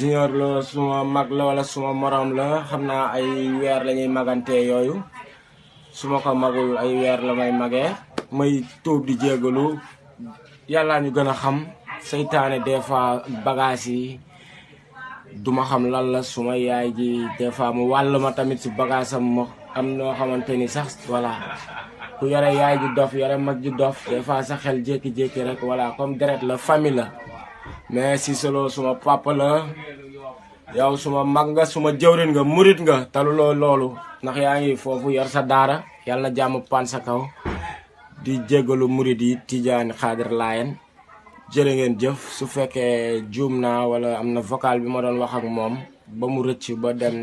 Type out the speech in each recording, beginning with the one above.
junior la suma mag la wala suma morom la xam naa ay weer la ñuy magante yooyu. Su ko magul ay weer la may magee. May tuub di jégalu. Yàlla ñu gën a xam. Seytaane des fois bagage yi duma xam lan la. Suma yaay ji des fois mu wàll ma tamit si bagage am ma am noo xamante ni sax voilà. Ku yore yaay ji dof yore mag ji dof des fois sa xel jékki-jékki rek voilà. Comme deret la famille la mais solo suma papa la. Yow suma mag nga suma jëwrin nga murit nga taluloo loolu ndax yaa ngi foofu yor sa daara yàlla na jàmm pan sa kaw. Di jégalu murit yi tijaani xaadir laayen jërë ngeen jëf su naa wala am na vocal bi ma doon wax ak moom ba mu rëcc ba dem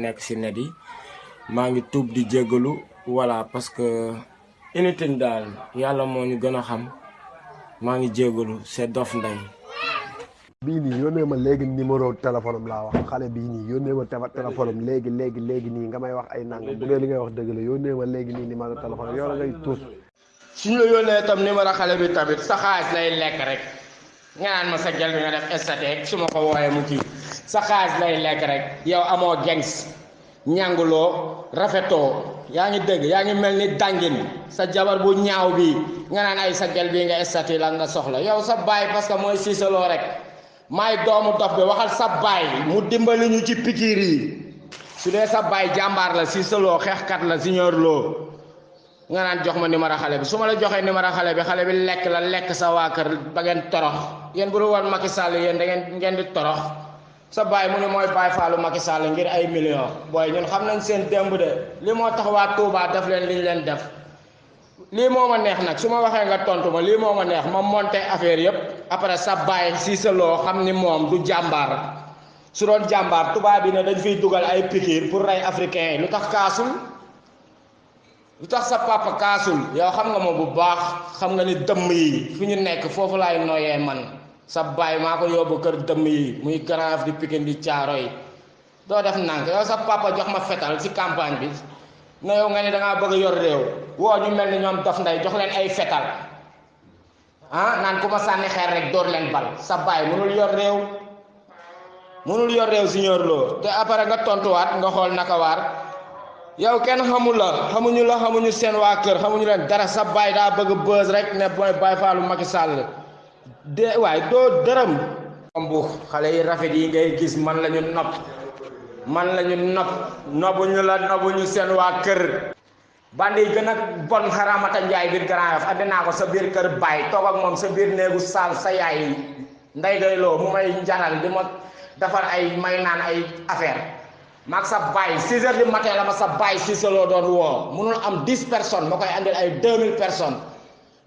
maa ngi tuub di jégalu voilà parce que anything daal yàlla moo ñu gën a xam. Maa ngi c'est Dof bii nii yónnee ma léegi numéro téléphone laa wax. Xale bii nii yónnee ma téléphone am léegi léegi léegi nii nga may wax ay nangam. Bu dee li ngay wax dëgg la yónnee ma léegi nii numéro téléphone yow la ngay tuus. Suñu la yónnee tam numéro xale bi tamit sa lay lekk rek. Nga naan ma sa gel bi su ma ko wooyee mu kii. Sa lay lekk rek. Yow amoo gengs. Ñànguloo rafetoo. Yaa ngi dégg yaa ngi mel ni dàngin. Sa jabar bu ñaaw bi nga naan ay sa gel bi nga estati la nga soxla. Yow sa baay parce que mooy siisaloo rek. Maay doomu dof bi waxal sa baay mu dimbali ñu ci pikiir yi su dee sa baay jàmbaar la siisaloo xeexkat la siñoor loo nga naan jox ma numéro xale bi. Su ma la joxee numéro xale bi xale bi lekk la lekk sa waa kër ba ngeen torox. Yéen bu Macky Sall yéen da ngeen ngeen di torox. Sa baay mu ne mooy baay faalu Macky Sall ngir ay millions. Booy ñun xam nañ seen démb de. Li moo tax waa Touba def leen liñ leen def lii moo ma neex nag. Su ma waxee nga tontu ma lii moo ma neex. Ma monté affaire yëpp après sa baay si sa loo xam ni moom du jàmbaar. Su doon jàmbaar tubaab bi ne dañ fiy dugal ay pikiir pour rey africain lu tax kaasul? Lu tax sa papa kaasul? Yow xam nga ma bu baax. Xam nga ni dëmm yi fi ñu nekk foofu man. Sa baay maa ko yóbbu kër yi muy di Pikine di caaro doo def nànk. Yow sa papa jox ma fetal ci campagne bi na yow nga ni da ngaa bëgg yor réew. Woo ñu mel ni ñoom Dof Ndeye jox leen ay fetal. Ah naan ku ma sànni xeer rek dóor leen bal. Sa baay mënul yor réew. Mënul yor réew siñoor loo te après nga tontuwaat nga xool naka waar. Yow kenn xamul la xamuñu la xamuñu seen waa kër xamuñu leen dara. Sa baay daa bëgg rek ne booy baay faalu Macky Sall. De waaye doo dërëm. Xale yi rafet yi ngay gis man la ñu nopp man la ñu nopp nobbuñu la nobbuñu seen waa kër. Bandi gën a bon xaramata njaay biir Grand Yoff addinaa ko sa biir kër baay toog ak moom sa biir néegu saal sa yaay nday gay loo mu may njaral di ma defar ay may naan ay affaire. Maag sa baay 6 heures du matin la ma sa baay si solo doon woo. Munul am 10 personnes ma koy andil ay 2000 personnes.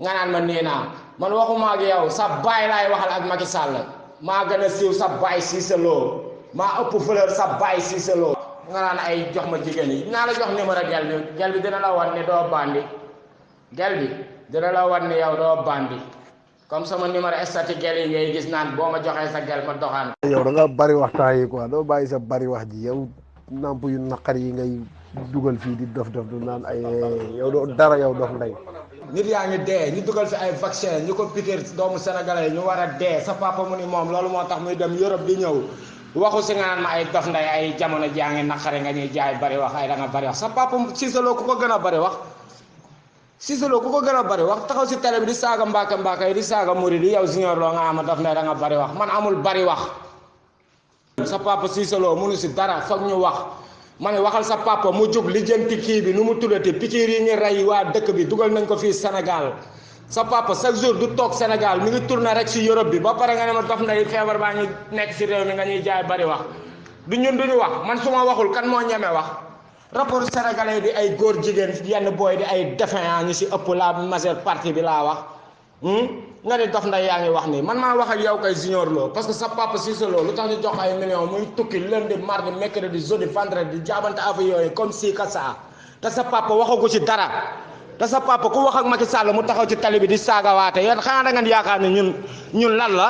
Nga naan ma nii naa man waxuma ak yow sa baay laay waxal ak Macky Sall. Maa gën a siiw sa baay si solo maa ëpp fleur sa baay si solo nga naan ay jox ma jigéen yi dinaa la jox numéro gel bi. Gel bi dina la wan ne doo bandi. Gel bi dina la wan ne yow doo bandi. Comme sama numéro statut gel yi ngay gis naan boo ma joxee sa gel ma doxaan. Yow da nga bari waxtaan yi quoi. Doo bàyyi sa bari wax ji. Yow namp yu naqar yi ngay dugal fii di dof dof du naan ay yow doo dara yow Dof Ndeye nit yaa ngi dee. Ñu dugal fi ay vaccin ñu ko piquer doomu sénégalais ñu war a dee. Sa papa mu ni moom loolu moo tax muy dem Europe di ñëw waxu si nga naan ma ay Dof Ndeye ay jamono jaa ngi naqare nga ñuy jaay bari wax ay da nga bari wax sa papa Lo ku ko gën a bari wax Lo ku ko gën a bari wax taxaw si télé bi di saaga mbaaka mbaaka yi di saaga murid yi yow Junior Lo nga ama Dof Ndeye da nga bari wax man amul bari wax sa papa mënu si dara foog ñu wax ma ne waxal sa papa mu jóg lijjanti kii bi nu mu tuddati pikiir yi ñu rey waa dëkk bi dugal nañ ko fii Sénégal sa papa chaque jour du toog Sénégal mi ngi tourné rek si Europe bi. Ba pare nga ne ma Dof Ndeye feebar baa ngi nekk si réew mi nga ñuy jaay bari wax. Du ñun duñu wax. Man su ma waxul kan moo ñeme wax? Rapport sénégalais di ay góor jigéen yenn booy di ay défaillant ñu si ëpp la majeure partie bi laa wax. Nga ne Dof Ndeye yaa ngi wax nii. Man maa wax ak yow kay Junior Lo parce que sa papa Cissé Lo lu tax ñu jox ay millions muy tukki lundi mardi mercredi jeudi vendredi di jaabante affaire yooyu comme si ka saa te sa papa waxagu ci dara te sa papa ku wax ak Macky Sall mu taxaw ci tali bi di saagawaate yéen xanaa da ngeen yaakaar ñun ñun lan la?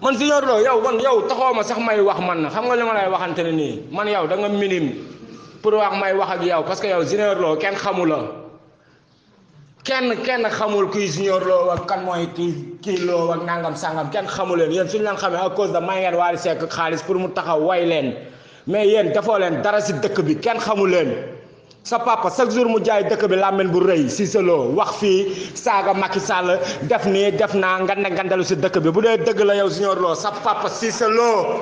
Man Junior Lo yow man yow taxoo sax may wax man xam nga li ma lay waxante nii? Man yow da nga minime pour wax may wax ak yow parce que yow Junior Lo kenn xamu la. Kenn kenn xamul kuy junior loo ak kan mooy kii kii loo ak nangam sangam. Kenn xamu leen. Yéen suñu leen xamee à cause de may ngeen Seck xaalis pour mu taxaw way leen. Mais yéen defoo leen dara si dëkk bi. Kenn xamu leen sa papa chaque jour mu jaay dëkk bi làmmiñ bu rëy si selo wax fii saaga Macky Sall def nii def naa nganda ngandalu si dëkk bi. Bu la yow junior loo sa papa si selo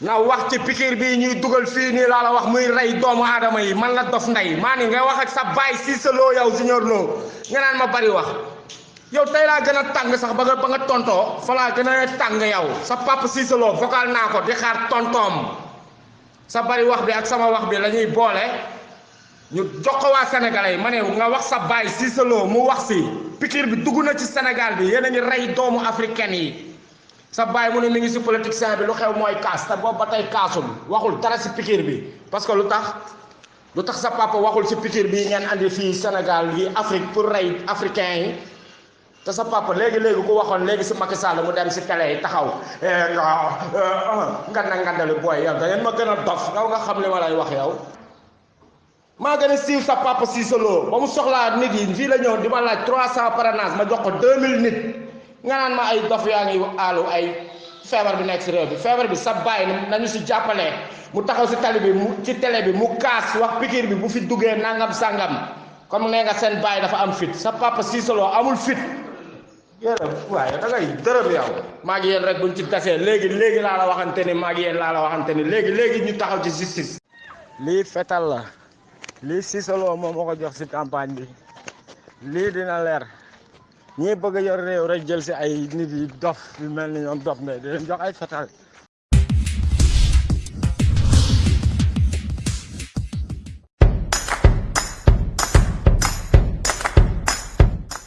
na wax ci pikir bi ñuy dugal fii nii laa la wax muy rey doomu aadama yi. Man la dof ndey maa ni ngay wax ak sa baay Cissé Lo yow junior Lo. Nga naan ma bari wax. Yow tey laa gën a tàng sax ba nga nga tontoo fa yow. Sa papa Cissé Lo vocal naa ko di xaar tontoom. Sa bari wax bi ak sama wax bi la ñuy boole ñu jox ko waa sénégalais yi ma nga wax sa baay Cissé Lo mu wax si pikir bi dugg na ci Sénégal bi yéen a ngi rey doomu africaine yi. Sa baay mu ne mi ngi si politicien bi lu xew mooy kaas te boobu ba tey kaasul waxul dara si pikir bi. Parce que lu tax lu tax sa papa waxul si pikir bi ngeen andi fii Sénégal yi Afrique pour rey africain yi? Te sa papa léegi léegi ku waxoon léegi si Macky Sall mu dem si télé yi taxaw nga na ngandali booy yow da ngeen ma gën a dof nga xam li wax yow maa gën a siiw sa papa Cissé Lo ba mu soxlaa nit yi fii la ñëw di ma laaj 300 parrainage ma jox ko 2000 nit. Nga naan ma ay dof yaa ngi aalu ay feebar bi nekk si réew bi. Feebar bi sa bàyyi nañu si jàppale. Mu taxaw si tali bi mu ci télé bi mu kaas wax pikir bi bu fi duggee nangam sangam. Comme nee nga seen bàyyi dafa am fit. Sa papa Cissé Lo amul fit. Yéen waaye da ngay dërëm yow. Maa ngi yéen rek buñ ci tasee. Léegi léegi laa la waxante ni maa ngi yéen laa la waxante ni. Léegi léegi ñu taxaw ci justice. Lii fetal la lii Cissé Lo moom moo ko jox si campagne bi. Lii dina leer. Ñii bëgg yor réew rek jël si ay nit yi dof yu mel ni ñoom dof ne di leen jox ay fetal.